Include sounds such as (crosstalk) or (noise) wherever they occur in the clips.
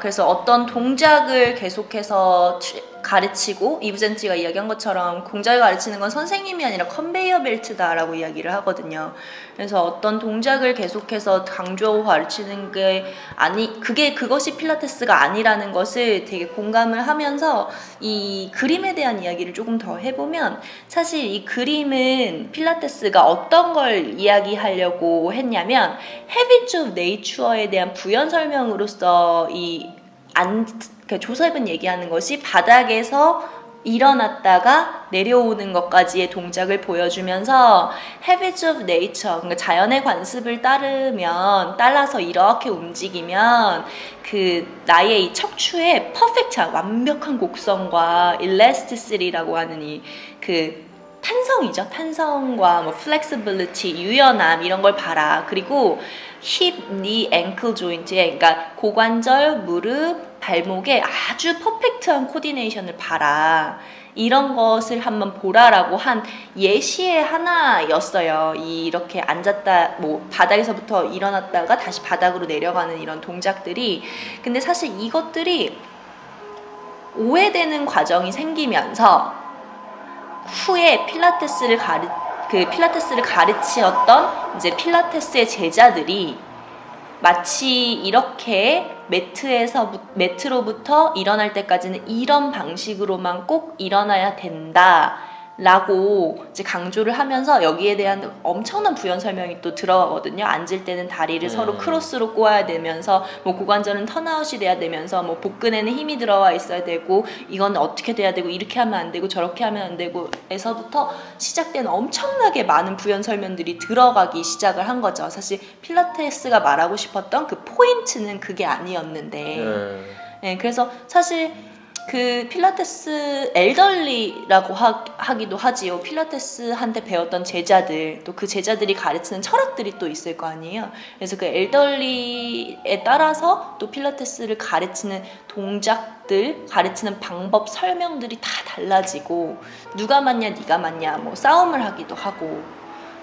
그래서 어떤 동작을 계속해서 치- 가르치고 이브젠티가 이야기한 것처럼 동작을 가르치는 건 선생님이 아니라 컨베이어 벨트다라고 이야기를 하거든요. 그래서 어떤 동작을 계속해서 강조하고 가르치는 게 아니 그게 그것이 필라테스가 아니라는 것을 되게 공감을 하면서 이 그림에 대한 이야기를 조금 더 해보면 사실 이 그림은 필라테스가 어떤 걸 이야기하려고 했냐면 of Nature에 대한 부연 설명으로서 이 안, 그 조셉은 얘기하는 것이 바닥에서 일어났다가 내려오는 것까지의 동작을 보여주면서 Habits of Nature, 그러니까 자연의 관습을 따르면 따라서 이렇게 움직이면 그 나의 이 척추의 퍼펙트한 완벽한 곡선과 elasticity라고 하는 이그 탄성이죠. 탄성과 뭐 flexibility, 유연함 이런 걸 봐라. 그리고 hip, knee, ankle joint에 그러니까 고관절, 무릎, 발목에 아주 퍼펙트한 코디네이션을 봐라. 이런 것을 한번 보라라고 한 예시의 하나였어요. 이 이렇게 앉았다 뭐 바닥에서부터 일어났다가 다시 바닥으로 내려가는 이런 동작들이 근데 사실 이것들이 오해되는 과정이 생기면서 후에 필라테스를 가르 그 필라테스를 가르치었던 이제 필라테스의 제자들이 마치 이렇게 매트에서 매트로부터 일어날 때까지는 이런 방식으로만 꼭 일어나야 된다. 라고 이제 강조를 하면서 여기에 대한 엄청난 부연 설명이 또 들어가거든요. 앉을 때는 다리를 음. 서로 크로스로 꼬아야 되면서 뭐 고관절은 턴아웃이 돼야 되면서 뭐 복근에는 힘이 들어와 있어야 되고 이건 어떻게 돼야 되고 이렇게 하면 안 되고 저렇게 하면 안 되고 에서부터 시작된 엄청나게 많은 부연 설명들이 들어가기 시작을 한 거죠. 사실 필라테스가 말하고 싶었던 그 포인트는 그게 아니었는데 음. 네, 그래서 사실 그 필라테스 엘덜리라고 하, 하기도 하지요. 필라테스한테 배웠던 제자들 또 그 제자들이 가르치는 철학들이 또 있을 거 아니에요. 그래서 그 엘덜리에 따라서 또 필라테스를 가르치는 동작들, 가르치는 방법 설명들이 다 달라지고 누가 맞냐, 네가 맞냐, 뭐 싸움을 하기도 하고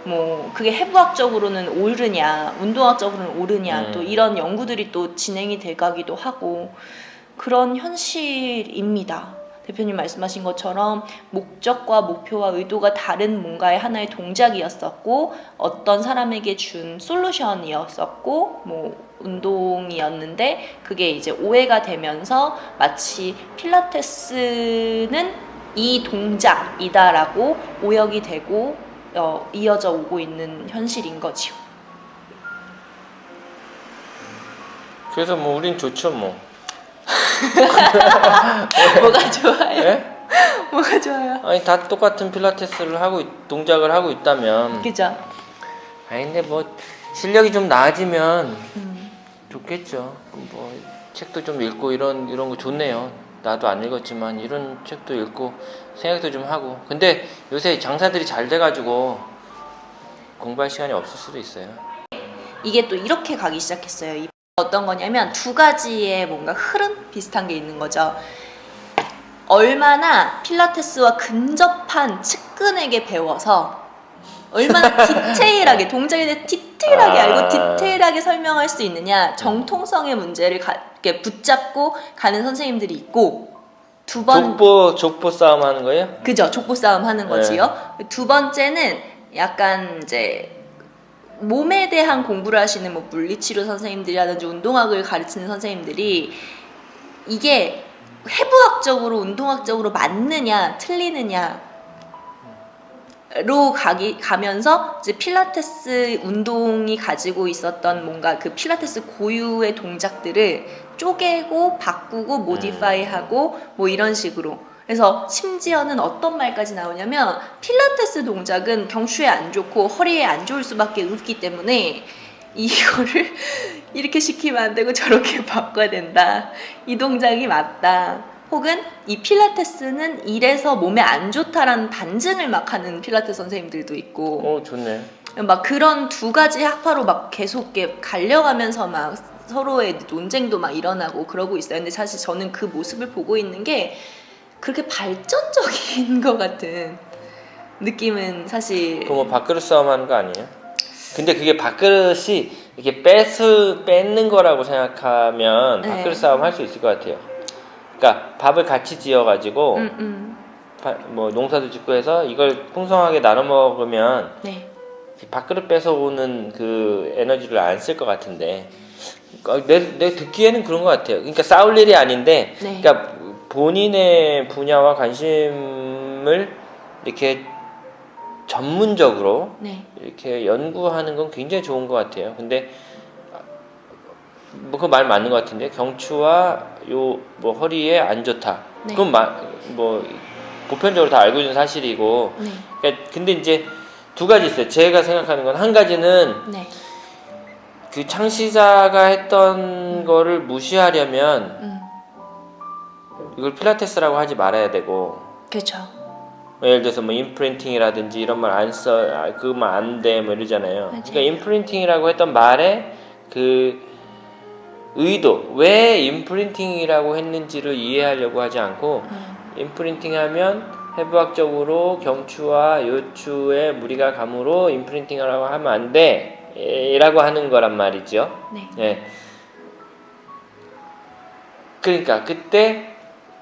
뭐 그게 해부학적으로는 옳으냐, 운동학적으로는 옳으냐, 음. 또 이런 연구들이 또 진행이 돼가기도 하고 그런 현실입니다. 대표님 말씀하신 것처럼 목적과 목표와 의도가 다른 뭔가의 하나의 동작이었었고 어떤 사람에게 준 솔루션이었었고 뭐 운동이었는데 그게 이제 오해가 되면서 마치 필라테스는 이 동작이다라고 오역이 되고 어, 이어져 오고 있는 현실인 거지요. 그래서 뭐 우린 좋죠 뭐. (laughs) 뭐가 좋아요? 예? 뭐가 좋아요? 아니 다 똑같은 필라테스를 하고 있- 동작을 하고 있다면 그죠? 아니 근데 뭐 실력이 좀 나아지면 음. 좋겠죠. 뭐 책도 좀 읽고 이런 이런 거 좋네요. 나도 안 읽었지만 이런 책도 읽고 생각도 좀 하고. 근데 요새 장사들이 잘 돼가지고 공부할 시간이 없을 수도 있어요. 이게 또 이렇게 가기 시작했어요. 이 어떤 거냐면 두 가지의 뭔가 흐름 비슷한 게 있는 거죠. 얼마나 필라테스와 근접한 측근에게 배워서 얼마나 (laughs) 디테일하게 동작에 대해 디테일하게 아. 알고 디테일하게 설명할 수 있느냐 정통성의 문제를 가, 이렇게 붙잡고 가는 선생님들이 있고 두 번 족보 족보 싸움 하는 거예요? 그죠 족보 싸움 하는 네. 거지요. 두 번째는 약간 이제 몸에 대한 공부를 하시는 뭐 물리치료 선생님들이라든지 운동학을 가르치는 선생님들이 이게 해부학적으로 운동학적으로 맞느냐 틀리느냐 로 가기 가면서 이제 필라테스 운동이 가지고 있었던 뭔가 그 필라테스 고유의 동작들을 쪼개고 바꾸고 모디파이하고 뭐 이런 식으로 그래서 심지어는 어떤 말까지 나오냐면 필라테스 동작은 경추에 안 좋고 허리에 안 좋을 수밖에 없기 때문에 이거를 (laughs) 이렇게 시키면 안 되고 저렇게 (laughs) 바꿔야 된다. 이 동작이 맞다. 혹은 이 필라테스는 이래서 몸에 안 좋다라는 반증을 막 하는 필라테스 선생님들도 있고 어 좋네. 막 그런 두 가지 학파로 막 계속 갈려가면서 막 서로의 논쟁도 막 일어나고 그러고 있어요. 근데 사실 저는 그 모습을 보고 있는 게 그렇게 발전적인 (laughs) 것 같은 느낌은 사실 그뭐 밥그릇 싸움 하는 거 아니에요? 근데 그게 밥그릇이 이렇게 뺏을 뺏는 거라고 생각하면 네. 밥그릇 싸움 할 수 있을 것 같아요. 그러니까 밥을 같이 지어가지고 음, 음. 바- 뭐 농사도 짓고 해서 이걸 풍성하게 나눠 먹으면 네. 밥그릇 뺏어오는 그 에너지를 안 쓸 것 같은데 어, 내, 내 듣기에는 그런 것 같아요. 그러니까 싸울 일이 아닌데 네. 그러니까 본인의 분야와 관심을 이렇게 전문적으로 네. 이렇게 연구하는 건 굉장히 좋은 것 같아요. 근데 뭐 그 말 맞는 것 같은데 경추와 요 뭐 허리에 안 좋다. 네. 그건 마, 뭐 보편적으로 다 알고 있는 사실이고. 네. 그러니까 근데 이제 두 가지 있어요. 제가 생각하는 건 한 가지는 네. 그 창시자가 했던 거를 무시하려면 음. 이걸 필라테스라고 하지 말아야 되고 그렇죠. 예를 들어서 뭐 인프린팅이라든지 이런 말 안 써, 아, 그말 안 돼, 뭐 이러잖아요. 그러니까 인프린팅이라고 했던 말에 그 의도, 왜 인프린팅이라고 했는지를 이해하려고 하지 않고 음. 인프린팅하면 해부학적으로 경추와 요추에 무리가 감으로 인프린팅이라고 하면 안 돼, 예, 라고 하는 거란 말이죠. 네. 예. 그러니까 그때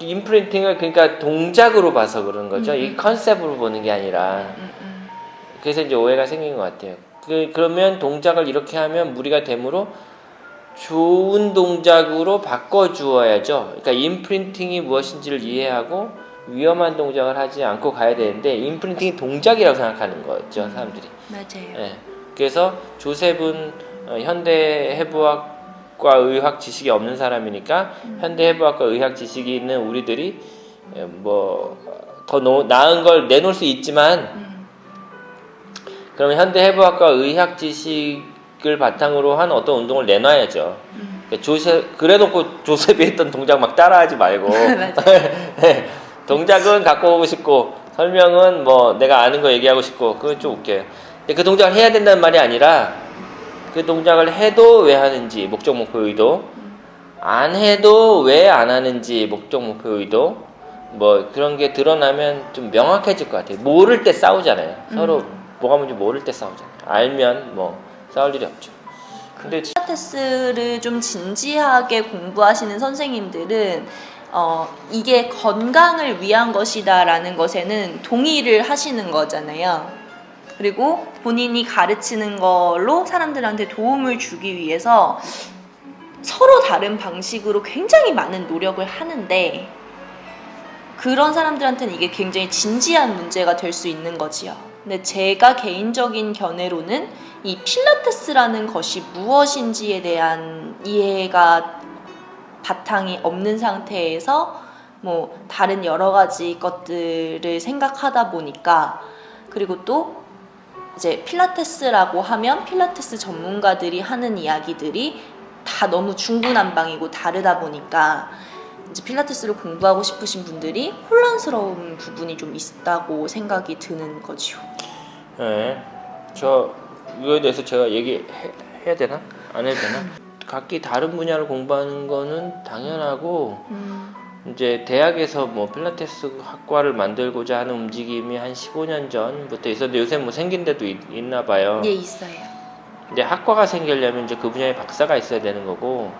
인프린팅을 그러니까 동작으로 봐서 그런 거죠. 음, 이 음. 컨셉으로 보는 게 아니라 음, 음. 그래서 이제 오해가 생긴 것 같아요. 그 그러면 동작을 이렇게 하면 무리가 되므로 좋은 동작으로 바꿔 주어야죠. 그러니까 인프린팅이 무엇인지를 이해하고 위험한 동작을 하지 않고 가야 되는데 인프린팅이 동작이라고 생각하는 거죠, 사람들이. 맞아요. 예. 그래서 조셉은 어, 현대 해부학 과 의학 지식이 없는 사람이니까 현대 해부학과 의학 지식이 있는 우리들이 예, 뭐더 나은 걸 내놓을 수 있지만 음. 그러면 현대 해부학과 의학 지식을 바탕으로 한 어떤 운동을 내놔야죠. 음. 그러니까 조셉 그래놓고 조셉이 했던 동작 막 따라하지 말고. (laughs) 예, 동작은 갖고 오고 싶고 설명은 뭐 내가 아는 거 얘기하고 싶고 그건 좀 웃겨요. 그 동작을 해야 된다는 말이 아니라 그 동작을 해도 왜 하는지 목적 목표 의도 안 해도 왜 안 하는지 목적 목표 의도 뭐 그런 게 드러나면 좀 명확해질 것 같아요. 모를 때 싸우잖아요. 서로 음. 뭐가 뭔지 모를 때 싸우잖아요. 알면 뭐 싸울 일이 없죠. 근데 필라테스를 좀 진지하게 공부하시는 선생님들은 어, 이게 건강을 위한 것이다 라는 것에는 동의를 하시는 거잖아요. 그리고 본인이 가르치는 걸로 사람들한테 도움을 주기 위해서 서로 다른 방식으로 굉장히 많은 노력을 하는데 그런 사람들한테는 이게 굉장히 진지한 문제가 될 수 있는 거지요. 근데 제가 개인적인 견해로는 이 필라테스라는 것이 무엇인지에 대한 이해가 바탕이 없는 상태에서 뭐 다른 여러 가지 것들을 생각하다 보니까 그리고 또 이제 필라테스라고 하면 필라테스 전문가들이 하는 이야기들이 다 너무 중구난방이고 다르다 보니까 이제 필라테스를 공부하고 싶으신 분들이 혼란스러운 부분이 좀 있다고 생각이 드는 거죠. 네. 저 이거에 대해서 제가 얘기해야 되나? 안 해도 되나? 각기 다른 분야를 공부하는 거는 당연하고 음, 이제 대학에서 뭐 필라테스 학과를 만들고자 하는 움직임이 한 15년 전부터 있었는데 요새 뭐 생긴 데도 있, 나 봐요. 예 있어요. 이제 학과가 생기려면 이제 그 분야에 박사가 있어야 되는 거고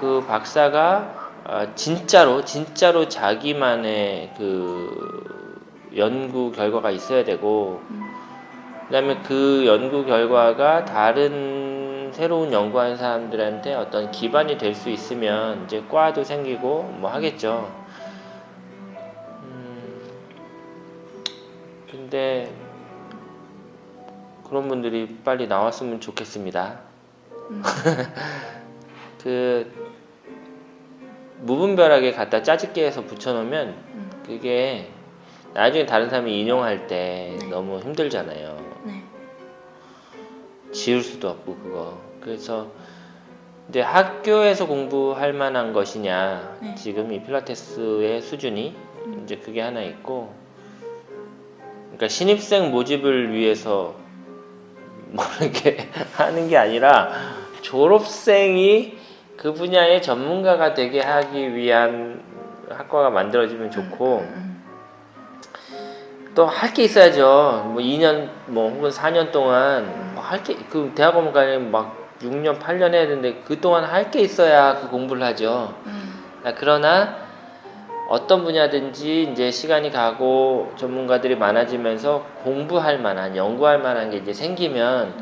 그 박사가 아, 진짜로 진짜로 자기만의 그 연구 결과가 있어야 되고 그다음에 그 연구 결과가 다른 새로운 연구하는 사람들한테 어떤 기반이 될 수 있으면 이제 과도 생기고 뭐 하겠죠. 음, 근데 그런 분들이 빨리 나왔으면 좋겠습니다. 음. (laughs) 그 무분별하게 갖다 짜집게 해서 붙여놓으면 음. 그게 나중에 다른 사람이 인용할 때 네. 너무 힘들잖아요. 네. 지울 수도 없고 그거. 그래서 이제 학교에서 공부할 만한 것이냐 네. 지금 이 필라테스의 수준이 음. 이제 그게 하나 있고 그러니까 신입생 모집을 위해서 뭐 이렇게 (laughs) 하는 게 아니라 졸업생이 그 분야의 전문가가 되게 하기 위한 학과가 만들어지면 좋고 음, 또 할 게 있어야죠. 뭐 2년 뭐 혹은 4년 동안 뭐 할 게 그 대학원 가면 막 6년, 8년 해야 되는데 그 동안 할 게 있어야 그 공부를 하죠. 음. 아, 그러나 어떤 분야든지 이제 시간이 가고 전문가들이 많아지면서 공부할 만한, 연구할 만한 게 이제 생기면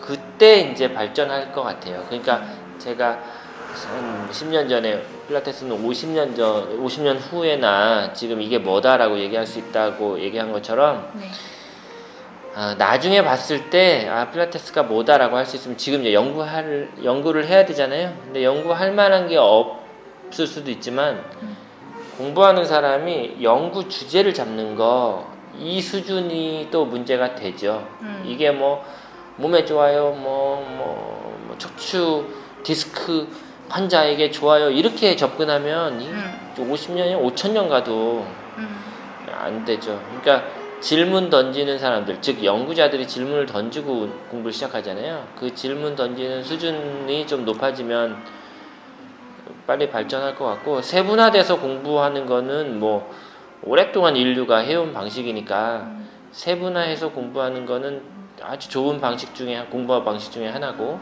그때 이제 발전할 것 같아요. 그러니까 제가 한 10년 전에 필라테스는 50년 전, 50년 후에나 지금 이게 뭐다라고 얘기할 수 있다고 얘기한 것처럼 네. 아, 나중에 봤을 때 아, 필라테스가 뭐다라고 할 수 있으면 지금 이제 연구할 연구를 해야 되잖아요. 근데 연구할 만한 게 없을 수도 있지만 음. 공부하는 사람이 연구 주제를 잡는 거 이 수준이 또 문제가 되죠. 음. 이게 뭐 몸에 좋아요, 뭐, 뭐, 뭐 척추 디스크 환자에게 좋아요 이렇게 접근하면 이 음. 50년이 5천년 가도 음. 안 되죠. 그러니까 질문 던지는 사람들, 즉 연구자들이 질문을 던지고 공부를 시작하잖아요. 그 질문 던지는 수준이 좀 높아지면 빨리 발전할 것 같고 세분화돼서 공부하는 거는 뭐 오랫동안 인류가 해온 방식이니까 세분화해서 공부하는 거는 아주 좋은 방식 중에 공부 방식 중에 하나고.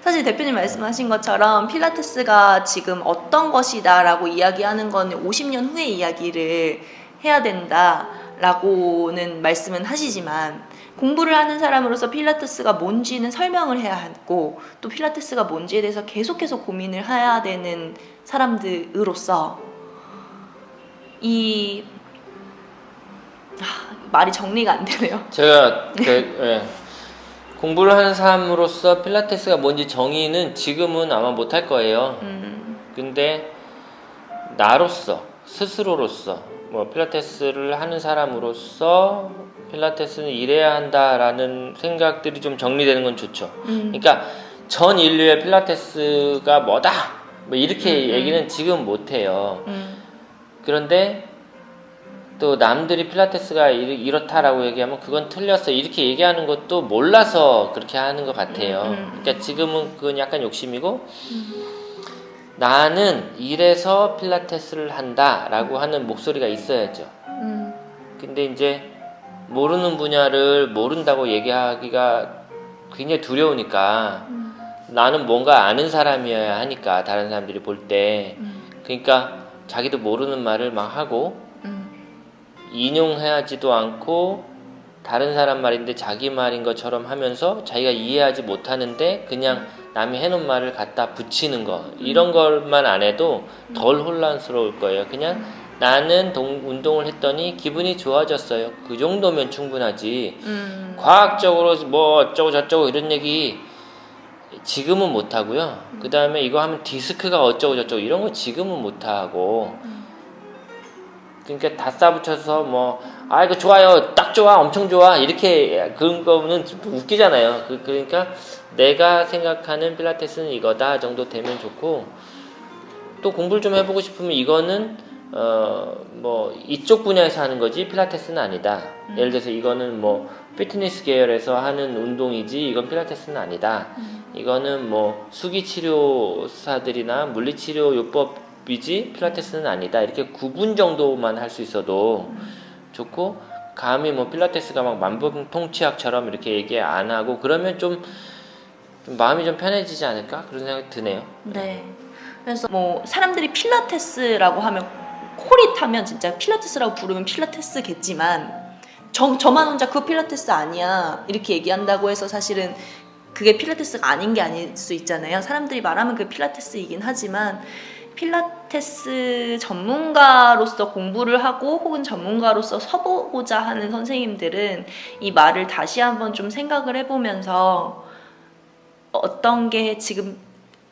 사실 대표님 말씀하신 것처럼 필라테스가 지금 어떤 것이다 라고 이야기하는 거는 50년 후의 이야기를 해야 된다 라고는 말씀은 하시지만 공부를 하는 사람으로서 필라테스가 뭔지는 설명을 해야 하고 또 필라테스가 뭔지에 대해서 계속해서 고민을 해야 되는 사람들으로서 이 아, 말이 정리가 안 되네요. 제가 (laughs) 그, 예, 공부를 하는 사람으로서 필라테스가 뭔지 정의는 지금은 아마 못할 거예요. 음, 근데 나로서 스스로로서 뭐 필라테스를 하는 사람으로서 필라테스는 이래야 한다라는 생각들이 좀 정리되는 건 좋죠. 음, 그러니까 전 인류의 필라테스가 뭐다 뭐 이렇게 음, 음. 얘기는 지금 못 해요. 음, 그런데 또 남들이 필라테스가 이렇다라고 얘기하면 그건 틀렸어 이렇게 얘기하는 것도 몰라서 그렇게 하는 것 같아요. 음, 음. 그러니까 지금은 그건 약간 욕심이고 나는 이래서 필라테스를 한다라고 하는 목소리가 있어야죠. 음, 근데 이제 모르는 분야를 모른다고 얘기하기가 굉장히 두려우니까 음, 나는 뭔가 아는 사람이어야 하니까 다른 사람들이 볼 때. 음, 그러니까 자기도 모르는 말을 막 하고 음, 인용하지도 않고 다른 사람 말인데 자기 말인 것처럼 하면서 자기가 이해하지 못하는데 그냥 남이 해놓은 말을 갖다 붙이는 거 이런 것만 안 해도 덜 혼란스러울 거예요. 그냥 나는 동- 운동을 했더니 기분이 좋아졌어요. 그 정도면 충분하지. 음. 과학적으로 뭐 어쩌고 저쩌고 이런 얘기 지금은 못 하고요. 그 다음에 이거 하면 디스크가 어쩌고 저쩌고 이런 거 지금은 못 하고. 그러니까 다 싸붙여서 뭐, 아, 이거 좋아요. 딱 좋아. 엄청 좋아. 이렇게 그런 거는 좀 웃기잖아요. 그, 그러니까 내가 생각하는 필라테스는 이거다 정도 되면 좋고, 또 공부를 좀 해보고 싶으면 이거는, 어, 뭐, 이쪽 분야에서 하는 거지 필라테스는 아니다. 예를 들어서 이거는 뭐, 피트니스 계열에서 하는 운동이지 이건 필라테스는 아니다. 이거는 뭐, 수기치료사들이나 물리치료 요법 이지 필라테스는 아니다. 이렇게 구분 정도만 할 수 있어도 좋고, 감히 뭐 필라테스가 막 만병통치약처럼 이렇게 얘기 안 하고 그러면 좀, 좀 마음이 좀 편해지지 않을까 그런 생각이 드네요. 네. 그래서 뭐 사람들이 필라테스라고 하면 코릿하면 진짜 필라테스라고 부르면 필라테스겠지만 저, 저만 혼자 그거 필라테스 아니야 이렇게 얘기한다고 해서 사실은 그게 필라테스가 아닌 게 아닐 수 있잖아요. 사람들이 말하면 그게 필라테스이긴 하지만 필라테스 전문가로서 공부를 하고 혹은 전문가로서 서보고자 하는 선생님들은 이 말을 다시 한번 좀 생각을 해보면서 어떤 게 지금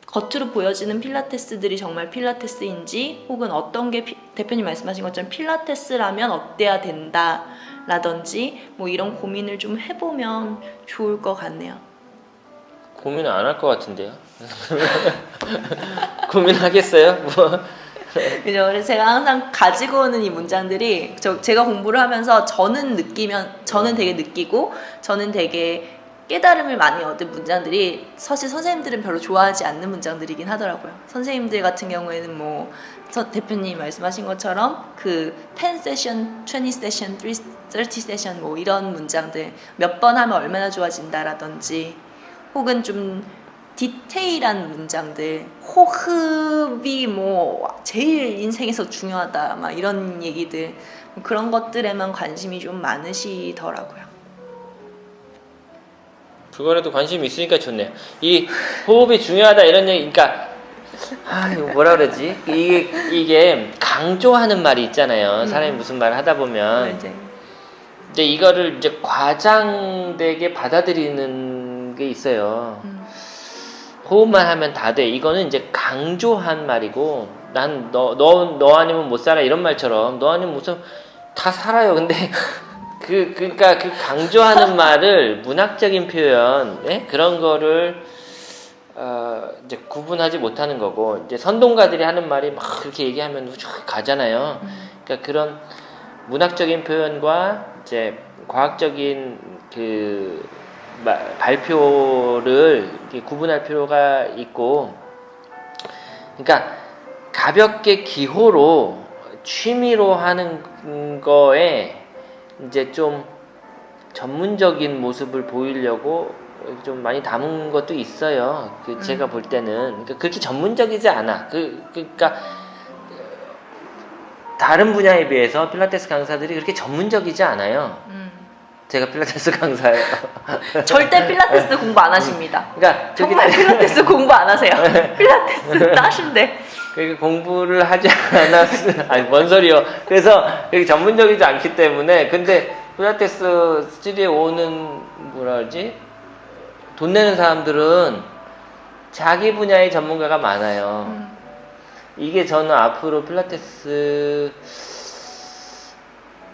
겉으로 보여지는 필라테스들이 정말 필라테스인지 혹은 어떤 게 피- 대표님 말씀하신 것처럼 필라테스라면 어때야 된다 라든지 뭐 이런 고민을 좀 해보면 좋을 것 같네요. 고민을 안할 것 같은데요. (laughs) 고민하겠어요? 뭐. (laughs) 그죠? 그래서 제가 항상 가지고 오는 이 문장들이 저, 제가 공부를 하면서 저는 느끼면 저는 되게 느끼고 저는 되게 깨달음을 많이 얻은 문장들이 사실 선생님들은 별로 좋아하지 않는 문장들이긴 하더라고요. 선생님들 같은 경우에는 뭐 서- 대표님 말씀하신 것처럼 그 10 세션, 20 세션, 30 세션 뭐 이런 문장들 몇 번 하면 얼마나 좋아진다라든지 혹은 좀 디테일한 문장들 호흡이 뭐 제일 인생에서 중요하다 막 이런 얘기들 그런 것들에만 관심이 좀 많으시더라고요. 그거라도 관심이 있으니까 좋네요. 이 호흡이 중요하다 이런 얘기, 그러니까 아 이거 뭐라 그러지? 이게 이게 강조하는 말이 있잖아요. 사람이 무슨 말 하다 보면 이제 이제 이거를 이제 과장되게 받아들이는 게 있어요. 음. 호흡만 하면 다 돼. 이거는 이제 강조한 말이고 난 너 너 너 아니면 못 살아 이런 말처럼 너 아니면 무슨 다 살아요. 근데 (laughs) 그 그러니까 그 강조하는 말을 문학적인 표현 예? 그런 거를 어, 이제 구분하지 못하는 거고 이제 선동가들이 하는 말이 막 그렇게 얘기하면 쭉 가잖아요. 그러니까 그런 문학적인 표현과 이제 과학적인 그 마- 발표를 구분할 필요가 있고, 그러니까 가볍게 기호로 취미로 하는 거에 이제 좀 전문적인 모습을 보이려고 좀 많이 담은 것도 있어요. 그 제가 볼 때는 그러니까 그렇게 전문적이지 않아. 그 그러니까 다른 분야에 비해서 필라테스 강사들이 그렇게 전문적이지 않아요. 음. 제가 필라테스 강사예요. (laughs) 절대 필라테스 공부 안 하십니다. 그러니까 저기 정말 필라테스 공부 안 하세요. (laughs) 필라테스 따신데. 그렇게 공부를 하지 않았 (laughs) 아니 뭔 소리요. 그래서 그렇게 전문적이지 않기 때문에 근데 필라테스 스튜디오에 오는 뭐라 그러지? 돈 내는 사람들은 자기 분야의 전문가가 많아요. 음. 이게 저는 앞으로 필라테스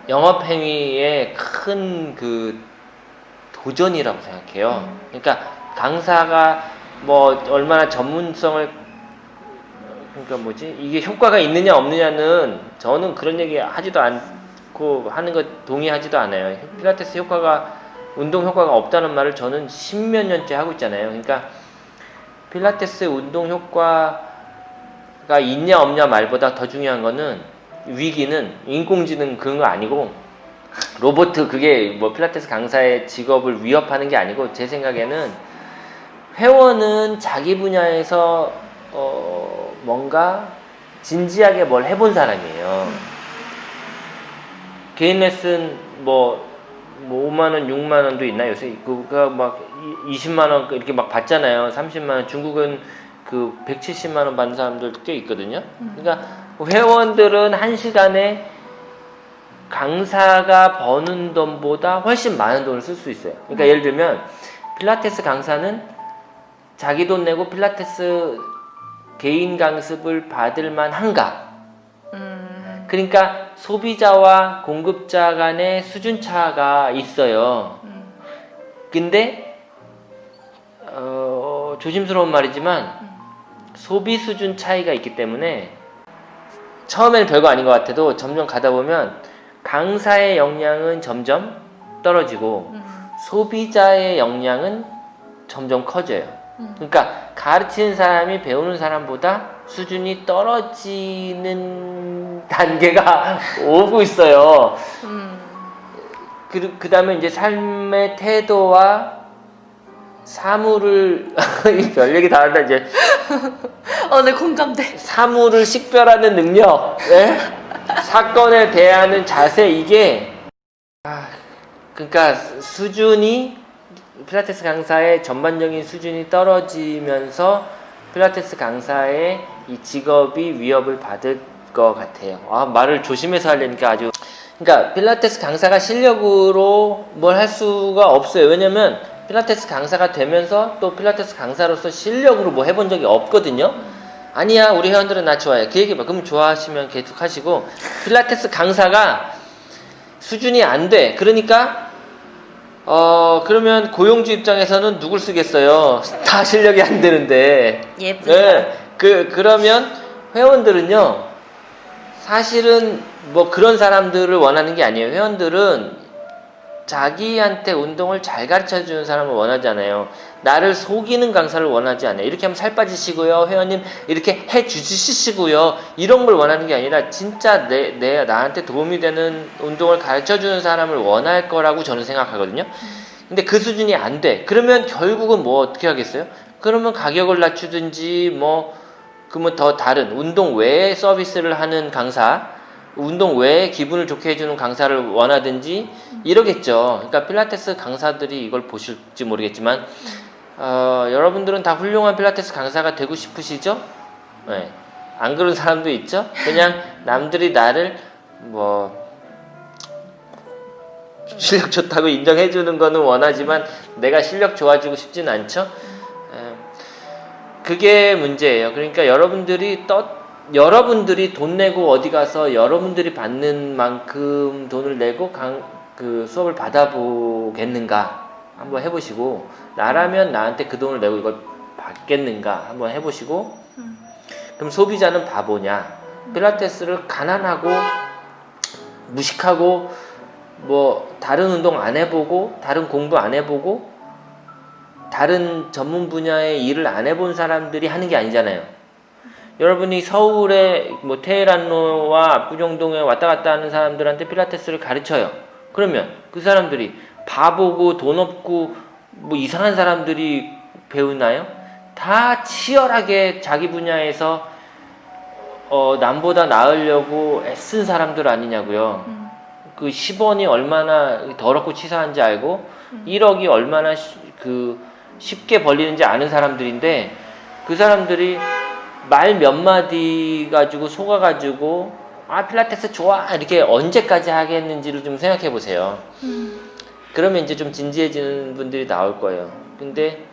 영업행위의 큰 그 도전이라고 생각해요. 그러니까 강사가 뭐 얼마나 전문성을 그러니까 뭐지 이게 효과가 있느냐 없느냐는 저는 그런 얘기 하지도 않고 하는 거 동의하지도 않아요. 필라테스 효과가 운동 효과가 없다는 말을 저는 십몇 년째 하고 있잖아요. 그러니까 필라테스 운동 효과가 있냐 없냐 말보다 더 중요한 거는 위기는 인공지능 그런 거 아니고 로봇 그게 뭐 필라테스 강사의 직업을 위협하는 게 아니고 제 생각에는 회원은 자기 분야에서 어 뭔가 진지하게 뭘 해본 사람이에요. 개인 레슨 뭐, 뭐 5만 원, 6만 원도 있나 요새 그가 막 20만 원 이렇게 막 받잖아요. 30만 원. 중국은 그 170만 원 받는 사람들 꽤 있거든요. 그러니까 회원들은 한 시간에 강사가 버는 돈보다 훨씬 많은 돈을 쓸 수 있어요. 그러니까 예를 들면 필라테스 강사는 자기 돈 내고 필라테스 개인 강습을 받을 만한가? 음. 그러니까 소비자와 공급자 간의 수준 차가 있어요. 음. 근데 어, 조심스러운 말이지만 소비 수준 차이가 있기 때문에 처음에는 별거 아닌 것 같아도 점점 가다 보면 강사의 역량은 점점 떨어지고 음. 소비자의 역량은 점점 커져요. 음. 그러니까 가르치는 사람이 배우는 사람보다 수준이 떨어지는 (laughs) 단계가 (laughs) 오고 있어요. 음. 그, 그 다음에 이제 삶의 태도와 사물을, (laughs) 이별 얘기 다 한다, 이제. (laughs) 어, 네, 공감돼. 사물을 식별하는 능력, 예? 사건에 대하는 자세, 이게, 아, 그러니까 수준이, 필라테스 강사의 전반적인 수준이 떨어지면서 필라테스 강사의 이 직업이 위협을 받을 것 같아요. 아, 말을 조심해서 하려니까 아주. 그러니까 필라테스 강사가 실력으로 뭘 할 수가 없어요. 왜냐면 필라테스 강사가 되면서 또 필라테스 강사로서 실력으로 뭐 해본 적이 없거든요. 아니야, 우리 회원들은 나 좋아해. 그 얘기 봐. 그럼 좋아하시면 계속 하시고 필라테스 강사가 수준이 안 돼. 그러니까 어 그러면 고용주 입장에서는 누굴 쓰겠어요? 다 실력이 안 되는데. 사람. 네. 그 그러면 회원들은요. 사실은 뭐 그런 사람들을 원하는 게 아니에요. 회원들은 자기한테 운동을 잘 가르쳐 주는 사람을 원하잖아요. 나를 속이는 강사를 원하지 않아요. 이렇게 하면 살 빠지시고요. 회원님 이렇게 해 주시시고요. 이런 걸 원하는 게 아니라 진짜 내, 내 나한테 도움이 되는 운동을 가르쳐 주는 사람을 원할 거라고 저는 생각하거든요. 근데 그 수준이 안 돼. 그러면 결국은 뭐 어떻게 하겠어요? 그러면 가격을 낮추든지 뭐 그러면 더 다른 운동 외에 서비스를 하는 강사, 운동 외에 기분을 좋게 해주는 강사를 원하든지 이러겠죠. 그러니까 필라테스 강사들이 이걸 보실지 모르겠지만 어, 여러분들은 다 훌륭한 필라테스 강사가 되고 싶으시죠? 네. 안 그런 사람도 있죠. 그냥 남들이 나를 뭐 실력 좋다고 인정해 주는 거는 원하지만 내가 실력 좋아지고 싶진 않죠. 에, 그게 문제예요. 그러니까 여러분들이 떠 여러분들이 돈 내고 어디 가서 여러분들이 받는 만큼 돈을 내고 강, 그 수업을 받아보겠는가 한번 해보시고 나라면 나한테 그 돈을 내고 이걸 받겠는가 한번 해보시고 음. 그럼 소비자는 바보냐 필라테스를 가난하고 무식하고 뭐 다른 운동 안 해보고 다른 공부 안 해보고 다른 전문 분야의 일을 안 해본 사람들이 하는 게 아니잖아요. 여러분이 서울에 뭐 테헤란로와 압구정동에 왔다 갔다 하는 사람들한테 필라테스를 가르쳐요. 그러면 그 사람들이 바보고 돈 없고 뭐 이상한 사람들이 배우나요? 다 치열하게 자기 분야에서 어, 남보다 나으려고 애쓴 사람들 아니냐고요. 음. 그 10원이 얼마나 더럽고 치사한지 알고 1억이 얼마나 쉬- 그 쉽게 벌리는지 아는 사람들인데 그 사람들이 말 몇 마디 가지고 속아가지고 아 필라테스 좋아 이렇게 언제까지 하겠는지를 좀 생각해 보세요. 음. 그러면 이제 좀 진지해지는 분들이 나올 거예요. 근데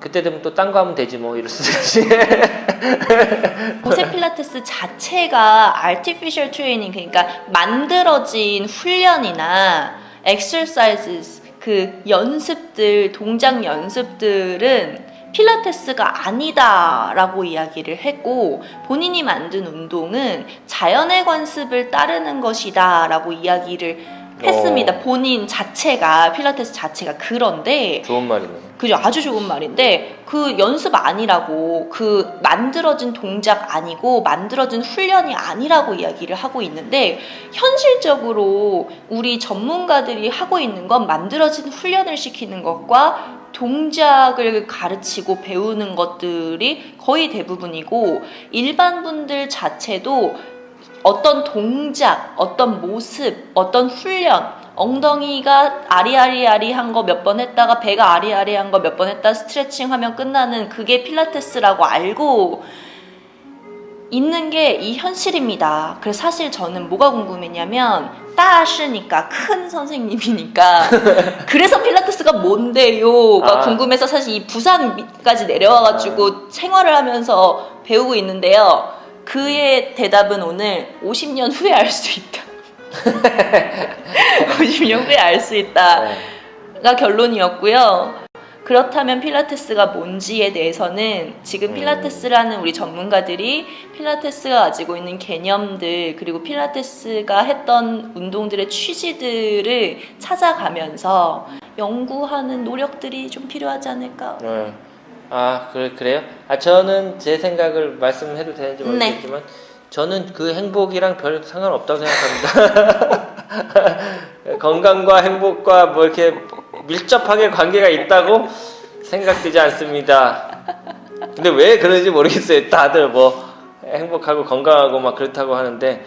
그때 되면 또 딴 거 하면 되지 뭐 이럴 수도 있지. (laughs) 보세 필라테스 자체가 artificial training 그러니까 만들어진 훈련이나 exercises 그 연습들 동작 연습들은 필라테스가 아니다 라고 이야기를 했고 본인이 만든 운동은 자연의 관습을 따르는 것이다 라고 이야기를 했습니다. 어. 본인 자체가 필라테스 자체가 그런데 좋은 말이네. 그죠 아주 좋은 말인데 그 연습 아니라고 그 만들어진 동작 아니고 만들어진 훈련이 아니라고 이야기를 하고 있는데 현실적으로 우리 전문가들이 하고 있는 건 만들어진 훈련을 시키는 것과 동작을 가르치고 배우는 것들이 거의 대부분이고 일반 분들 자체도 어떤 동작, 어떤 모습, 어떤 훈련, 엉덩이가 아리아리아리한 거 몇 번 했다가 배가 아리아리한 거 몇 번 했다 스트레칭 하면 끝나는 그게 필라테스라고 알고 있는 게 이 현실입니다. 그래서 사실 저는 뭐가 궁금했냐면 따시니까 큰 선생님이니까 (laughs) 그래서 필라테스가 뭔데요가 아. 궁금해서 사실 이 부산까지 내려와가지고 생활을 하면서 배우고 있는데요. 그의 대답은 오늘 50년 후에 알 수 있다. (laughs) 50년 후에 알 수 있다가 네. 결론이었고요. 그렇다면 필라테스가 뭔지에 대해서는 지금 음. 필라테스라는 우리 전문가들이 필라테스가 가지고 있는 개념들 그리고 필라테스가 했던 운동들의 취지들을 찾아가면서 연구하는 노력들이 좀 필요하지 않을까. 네. 아 그래 그래요? 아 저는 제 생각을 말씀해도 되는지 네. 모르겠지만 저는 그 행복이랑 별 상관없다고 생각합니다. (laughs) 건강과 행복과 뭐 이렇게 밀접하게 관계가 있다고 생각되지 않습니다. 근데 왜 그런지 모르겠어요. 다들 뭐 행복하고 건강하고 막 그렇다고 하는데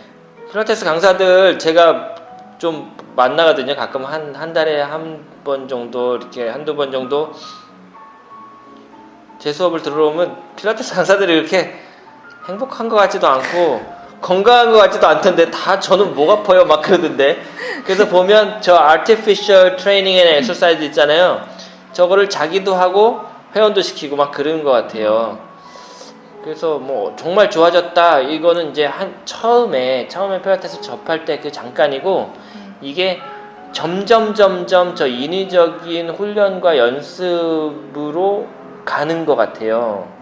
필라테스 강사들 제가 좀 만나거든요. 가끔 한 한 달에 한 번 정도 이렇게 한두 번 정도 제 수업을 들어오면 필라테스 강사들이 이렇게 행복한 것 같지도 않고 건강한 것 같지도 않던데 다 저는 목 아파요. 막 그러던데. 그래서 보면 저 artificial training and exercise 있잖아요. 저거를 자기도 하고 회원도 시키고 막 그러는 것 같아요. 그래서 뭐 정말 좋아졌다. 이거는 이제 한 처음에 처음에 필라테스 접할 때 그 잠깐이고 이게 점점 점점 저 인위적인 훈련과 연습으로 가는 것 같아요.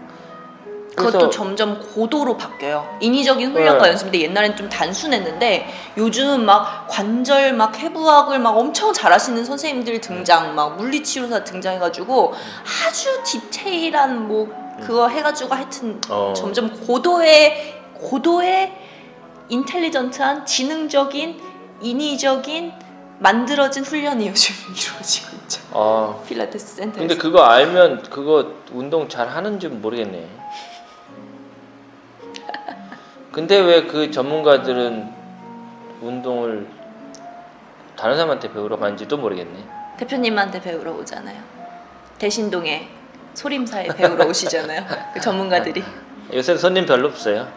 그것도 점점 고도로 바뀌어요. 인위적인 훈련과 네. 연습 인데 옛날엔 좀 단순했는데 요즘 막 관절 막 해부학을 막 엄청 잘하시는 선생님들 등장, 막 물리치료사 등장해가지고 아주 디테일한 뭐 그거 해가지고 하여튼 어. 점점 고도의 고도의 인텔리전트한 지능적인 인위적인 만들어진 훈련이 요즘 (laughs) 이루어지고 있죠. 어. 필라테스 센터에서. 근데 그거 알면 그거 운동 잘 하는지 모르겠네. 근데 왜 그 전문가들은 운동을 다른 사람한테 배우러 가는지도 모르겠네. 대표님한테 배우러 오잖아요. 대신동에 소림사에 배우러 (laughs) 오시잖아요. 그 전문가들이. 요새 손님 별로 없어요.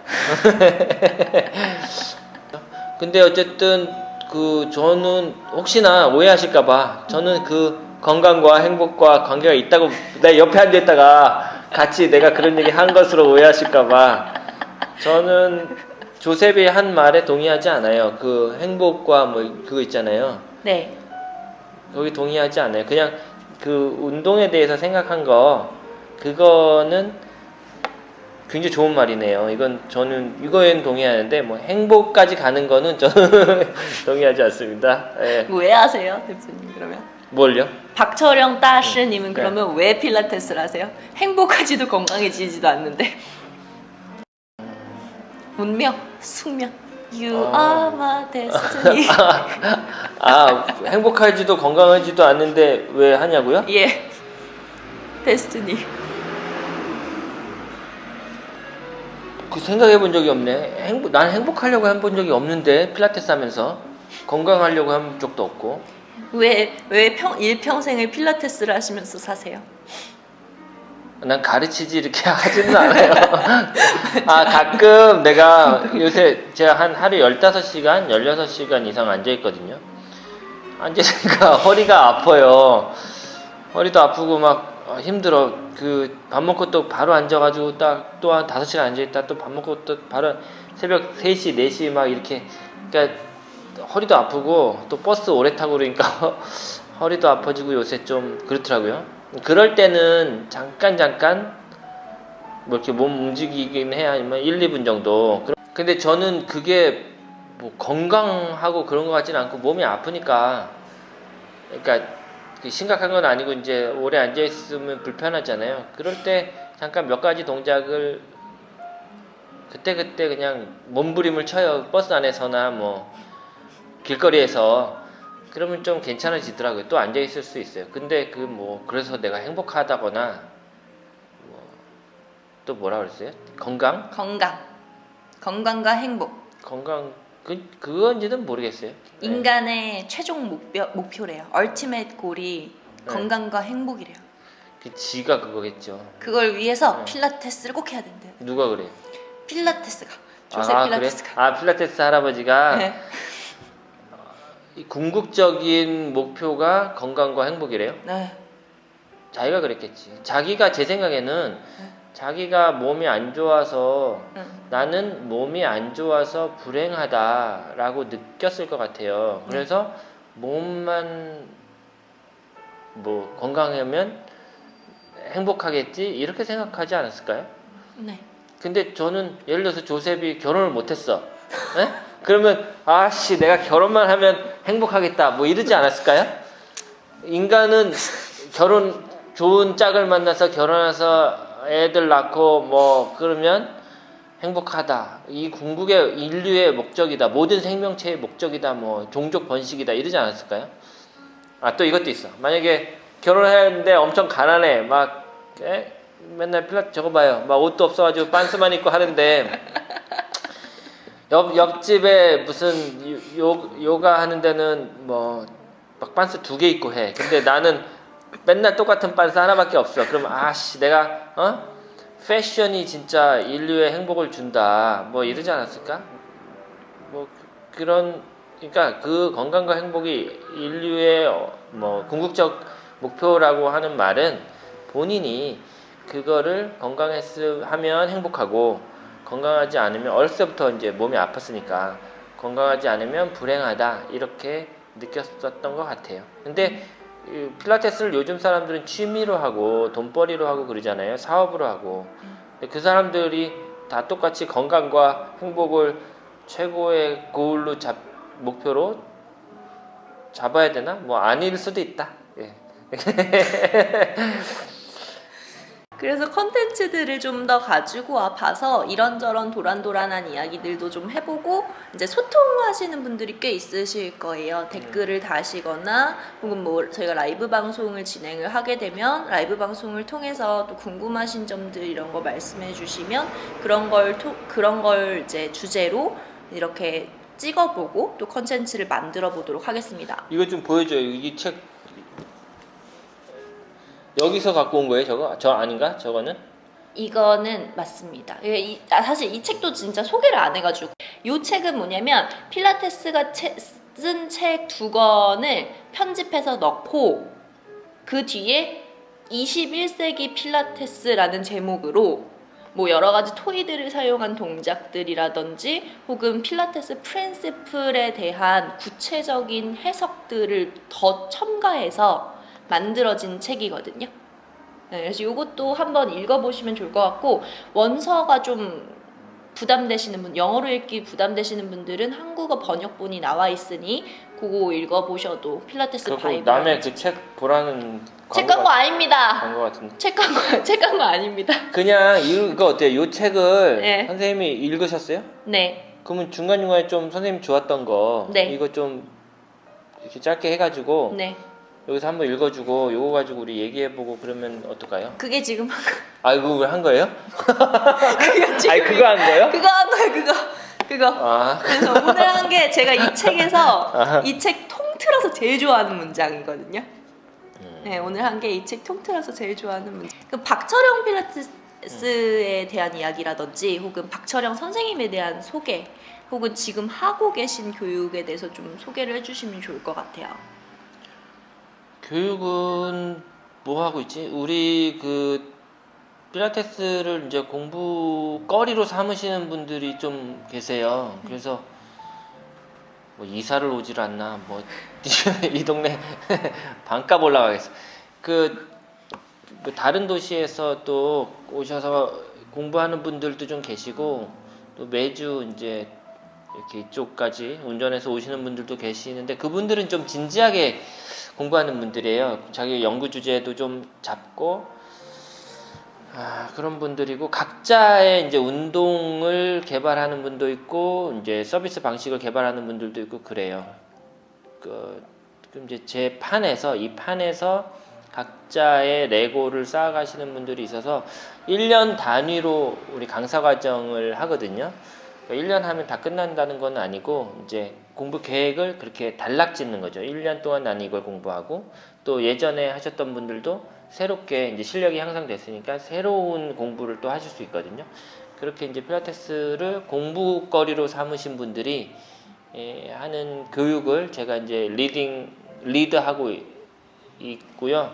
(laughs) 근데 어쨌든 그 저는 혹시나 오해하실까봐 저는 그 건강과 행복과 관계가 있다고 내 옆에 앉아 있다가 같이 내가 그런 얘기 한 것으로 오해하실까봐 저는 조셉이 한 말에 동의하지 않아요. 그 행복과 뭐 그거 있잖아요. 네. 거기 동의하지 않아요. 그냥 그 운동에 대해서 생각한 거 그거는 굉장히 좋은 말이네요. 이건 저는 이거엔 동의하는데 뭐 행복까지 가는 거는 저는 (laughs) 동의하지 않습니다. 예. 왜 하세요, 대표님 그러면? 뭘요? 박철영 따시님은 네. 그러면 왜 필라테스를 하세요? 행복하지도 건강해지지도 않는데. 운명, 숙명. You 아. are my destiny. (laughs) 아 행복하지도 건강하지도 않는데 왜 하냐고요? 예. 데스티니. 그 생각해 본 적이 없네. 행복 난 행복하려고 해본 적이 없는데 필라테스 하면서 건강하려고 한 적도 없고. 왜왜 평 일평생을 필라테스를 하시면서 사세요? 난 가르치지 이렇게 (laughs) 하지는 않아요. 아, 가끔 내가 요새 제가 한 하루 15시간, 16시간 이상 앉아있거든요. 앉아있으니까 (laughs) 허리가 아파요. 허리도 아프고 막 어, 힘들어. 그 밥 먹고 또 바로 앉아가지고 딱 또 한 5시간 앉아있다 또 밥 먹고 또 바로 새벽 3시, 4시 막 이렇게. 그러니까 허리도 아프고 또 버스 오래 타고 그러니까 (laughs) 허리도 아파지고 요새 좀 그렇더라고요. 그럴 때는 잠깐 잠깐 뭐 이렇게 몸 움직이긴 해야 하지만 1, 2분 정도. 근데 저는 그게 뭐 건강하고 그런 것 같지는 않고 몸이 아프니까 그러니까 그 심각한 건 아니고 이제 오래 앉아 있으면 불편하잖아요. 그럴 때 잠깐 몇 가지 동작을 그때 그때 그냥 몸부림을 쳐요. 버스 안에서나 뭐 길거리에서 그러면 좀 괜찮아지더라고요. 또 앉아 있을 수 있어요. 근데 그 뭐 그래서 내가 행복하다거나 뭐 또 뭐라 그랬어요? 건강? 건강. 건강과 행복. 건강 그 그건지는 모르겠어요. 네. 인간의 최종 목표, 목표래요. 얼티메이트 골이 네. 건강과 행복이래요. 그 지가 그거겠죠. 그걸 위해서 네. 필라테스를 꼭 해야 된대요. 누가 그래? 필라테스가. 조세 아 필라테스가. 그래? 아 필라테스 할아버지가 네. 이 궁극적인 목표가 건강과 행복이래요. 네. 자기가 그랬겠지. 자기가 제 생각에는 네. 자기가 몸이 안 좋아서 응. 나는 몸이 안 좋아서 불행하다라고 느꼈을 것 같아요. 그래서 몸만 뭐 건강하면 행복하겠지 이렇게 생각하지 않았을까요? 네. 근데 저는 예를 들어서 조셉이 결혼을 못했어. 에? (laughs) 그러면 아씨 내가 결혼만 하면 행복하겠다 뭐 이러지 않았을까요? 인간은 결혼 좋은 짝을 만나서 결혼해서 애들 낳고 뭐 그러면 행복하다. 이 궁극의 인류의 목적이다. 모든 생명체의 목적이다. 뭐 종족 번식이다. 이러지 않았을까요? 아 또 이것도 있어. 만약에 결혼해야 하는데 엄청 가난해. 막 에? 맨날 필라 저거 봐요. 막 옷도 없어가지고 빤스만 입고 하는데 옆 옆집에 무슨 요, 요 요가 하는 데는 뭐막 빤스 두개 입고 해. 근데 나는 맨날 똑같은 빤스 하나밖에 없어. 그럼 아씨 내가 어 패션이 진짜 인류의 행복을 준다. 뭐 이러지 않았을까? 뭐 그- 그런 그러니까 그 건강과 행복이 인류의 어, 뭐 궁극적 목표라고 하는 말은 본인이 그거를 건강했으면 행복하고 건강하지 않으면 어렸을 때부터 이제 몸이 아팠으니까 건강하지 않으면 불행하다 이렇게 느꼈었던 것 같아요. 근데 이 필라테스를 요즘 사람들은 취미로 하고 돈벌이로 하고 그러잖아요. 사업으로 하고 그 사람들이 다 똑같이 건강과 행복을 최고의 고울로 잡 목표로 잡아야 되나? 뭐 아닐 수도 있다. 예. (laughs) 그래서 컨텐츠들을 좀 더 가지고 와 봐서 이런저런 도란도란한 이야기들도 좀 해보고 이제 소통하시는 분들이 꽤 있으실 거예요. 댓글을 다시거나 혹은 뭐 저희가 라이브 방송을 진행을 하게 되면 라이브 방송을 통해서 또 궁금하신 점들 이런 거 말씀해 주시면 그런 걸 토, 그런 걸 이제 주제로 이렇게 찍어보고 또 컨텐츠를 만들어 보도록 하겠습니다. 이거 좀 보여줘요. 이책 여기서 갖고 온 거예요, 저거? 저 아닌가? 저거는? 이거는 맞습니다. 이게 이- 아, 사실 이 책도 진짜 소개를 안 해가지고 이 책은 뭐냐면 필라테스가 쓴 책 두 권을 편집해서 넣고 그 뒤에 21세기 필라테스라는 제목으로 뭐 여러 가지 토이들을 사용한 동작들이라든지 혹은 필라테스 프린시플에 대한 구체적인 해석들을 더 첨가해서 만들어진 책이거든요. 네, 그래서 이것도 한번 읽어보시면 좋을 것 같고 원서가 좀 부담되시는 분, 영어로 읽기 부담되시는 분들은 한국어 번역본이 나와 있으니 그거 읽어보셔도 필라테스 바이블 남의 그 책 보라는 책 광고 아닙니다. 광고 같은데. 책 광고 (laughs) 책 광고 아닙니다. 그냥 이거 어때요? 이 책을 네. 선생님이 읽으셨어요? 네, 그러면 중간 중간에 좀 선생님 좋았던 거 네. 이거 좀 이렇게 짧게 해가지고 네. 여기서 한번 읽어주고 요거 가지고 우리 얘기해보고 그러면 어떨까요? 그게 지금 아 이거 왜한 거예요? 그게 지금 아니 그거 한 거예요? 그거 한 거예요. 그거 그거. 아 그래서 오늘 한 게 제가 이 (laughs) 책에서 아하. 이책 통틀어서 제일 좋아하는 문장이거든요. 음. 네, 오늘 한 게 이 책 통틀어서 제일 좋아하는 문장. 그 박철영 필라테스에 대한 이야기라든지 혹은 박철영 선생님에 대한 소개 혹은 지금 하고 계신 교육에 대해서 좀 소개를 해주시면 좋을 것 같아요. 교육은 뭐 하고 있지? 우리 그 필라테스를 이제 공부거리로 삼으시는 분들이 좀 계세요. 그래서 뭐 이사를 오질 않나 뭐 (laughs) 이 동네 (laughs) 반값 올라가겠어. 그, 그 다른 도시에서 또 오셔서 공부하는 분들도 좀 계시고 또 매주 이제 이렇게 이쪽까지 운전해서 오시는 분들도 계시는데 그분들은 좀 진지하게 공부하는 분들이에요. 자기 연구 주제도 좀 잡고 아, 그런 분들이고 각자의 이제 운동을 개발하는 분도 있고 이제 서비스 방식을 개발하는 분들도 있고 그래요. 그 그럼 이제 제 판에서 이 판에서 각자의 레고를 쌓아가시는 분들이 있어서 1년 단위로 우리 강사 과정을 하거든요. 1년 하면 다 끝난다는 건 아니고 이제 공부 계획을 그렇게 단락 짓는 거죠. 1년 동안 난 이걸 공부하고 또 예전에 하셨던 분들도 새롭게 이제 실력이 향상됐으니까 새로운 공부를 또 하실 수 있거든요. 그렇게 이제 필라테스를 공부거리로 삼으신 분들이 예, 하는 교육을 제가 이제 leading 리드하고 이- 있고요.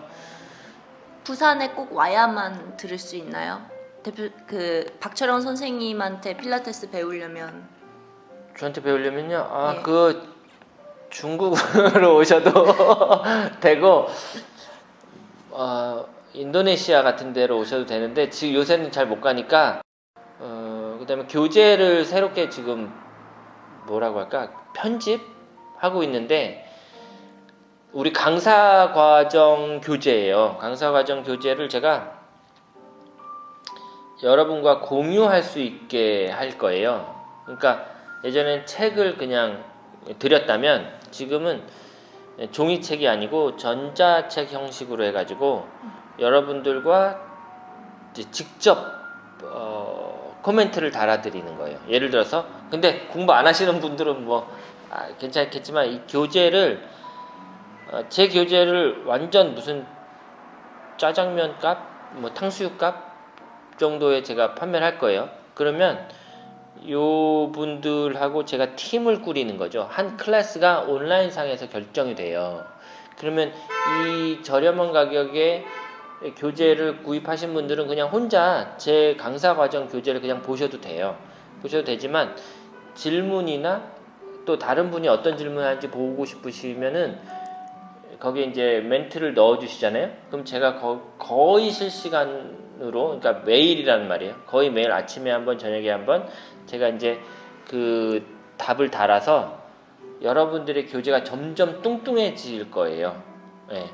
부산에 꼭 와야만 들을 수 있나요? 대표 그 박철영 선생님한테 필라테스 배우려면 저한테 배우려면요. 아, 예. 그 중국으로 (laughs) 오셔도 (laughs) 되고 어, 인도네시아 같은 데로 오셔도 되는데 지금 요새는 잘 못 가니까 어, 그다음에 교재를 새롭게 지금 뭐라고 할까? 편집하고 있는데 우리 강사 과정 교재예요. 강사 과정 교재를 제가 여러분과 공유할 수 있게 할 거예요. 그러니까 예전엔 책을 그냥 드렸다면 지금은 종이책이 아니고 전자책 형식으로 해가지고 여러분들과 직접 어, 코멘트를 달아드리는 거예요. 예를 들어서 근데 공부 안 하시는 분들은 뭐 아, 괜찮겠지만 이 교재를 어, 제 교재를 완전 무슨 짜장면 값, 뭐 탕수육 값 정도에 제가 판매를 할 거예요. 그러면 요 분들하고 제가 팀을 꾸리는 거죠. 한 클래스가 온라인상에서 결정이 돼요. 그러면 이 저렴한 가격에 교재를 구입하신 분들은 그냥 혼자 제 강사 과정 교재를 그냥 보셔도 돼요. 보셔도 되지만 질문이나 또 다른 분이 어떤 질문하는지 보고 싶으시면은 거기에 이제 멘트를 넣어 주시잖아요. 그럼 제가 거, 거의 실시간으로 그러니까 매일이라는 말이에요. 거의 매일 아침에 한번 저녁에 한번 제가 이제 그 답을 달아서 여러분들의 교재가 점점 뚱뚱해질 거예요. 예.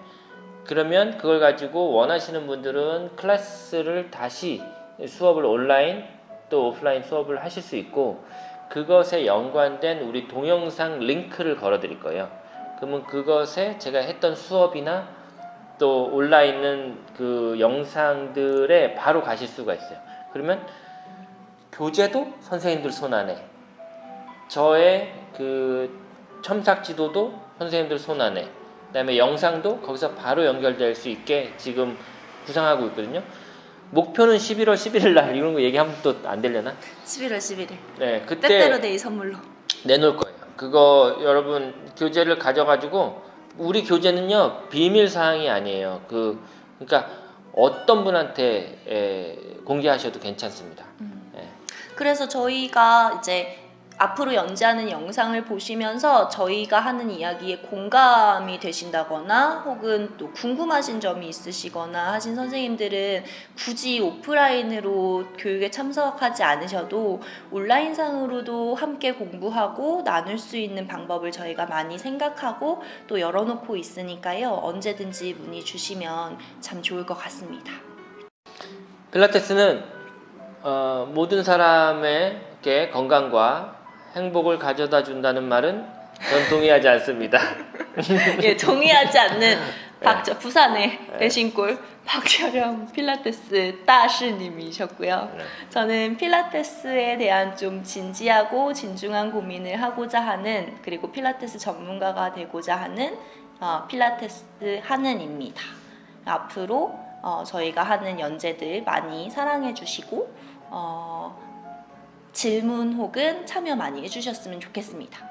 그러면 그걸 가지고 원하시는 분들은 클래스를 다시 수업을 온라인 또 오프라인 수업을 하실 수 있고 그것에 연관된 우리 동영상 링크를 걸어 드릴 거예요. 그러면 그것에 제가 했던 수업이나 또 올라 있는 그 영상들에 바로 가실 수가 있어요. 그러면 교재도 선생님들 손 안에 저의 그 첨삭 지도도 선생님들 손 안에 그 다음에 영상도 거기서 바로 연결될 수 있게 지금 구상하고 있거든요. 목표는 11월 11일 날 이런 거 얘기하면 또 안 되려나? 11월 11일 네, 그때 빼빼로 데이 선물로 내놓을 거예요. 그거 여러분 교재를 가져가지고 우리 교재는요 비밀 사항이 아니에요. 그 그러니까 어떤 분한테 에, 공개하셔도 괜찮습니다. 예. 그래서 저희가 이제 앞으로 연재하는 영상을 보시면서 저희가 하는 이야기에 공감이 되신다거나 혹은 또 궁금하신 점이 있으시거나 하신 선생님들은 굳이 오프라인으로 교육에 참석하지 않으셔도 온라인상으로도 함께 공부하고 나눌 수 있는 방법을 저희가 많이 생각하고 또 열어놓고 있으니까요. 언제든지 문의 주시면 참 좋을 것 같습니다. 필라테스는 어, 모든 사람에게 건강과 행복을 가져다 준다는 말은 전 동의하지 않습니다. (laughs) 예, 동의하지 않는 네. 박저 부산의 대신골 박철영 필라테스 따시님이셨고요. 네. 저는 필라테스에 대한 좀 진지하고 진중한 고민을 하고자 하는 그리고 필라테스 전문가가 되고자 하는 어, 필라테스 하는입니다. 앞으로 어, 저희가 하는 연재들 많이 사랑해 주시고 어, 질문 혹은 참여 많이 해주셨으면 좋겠습니다.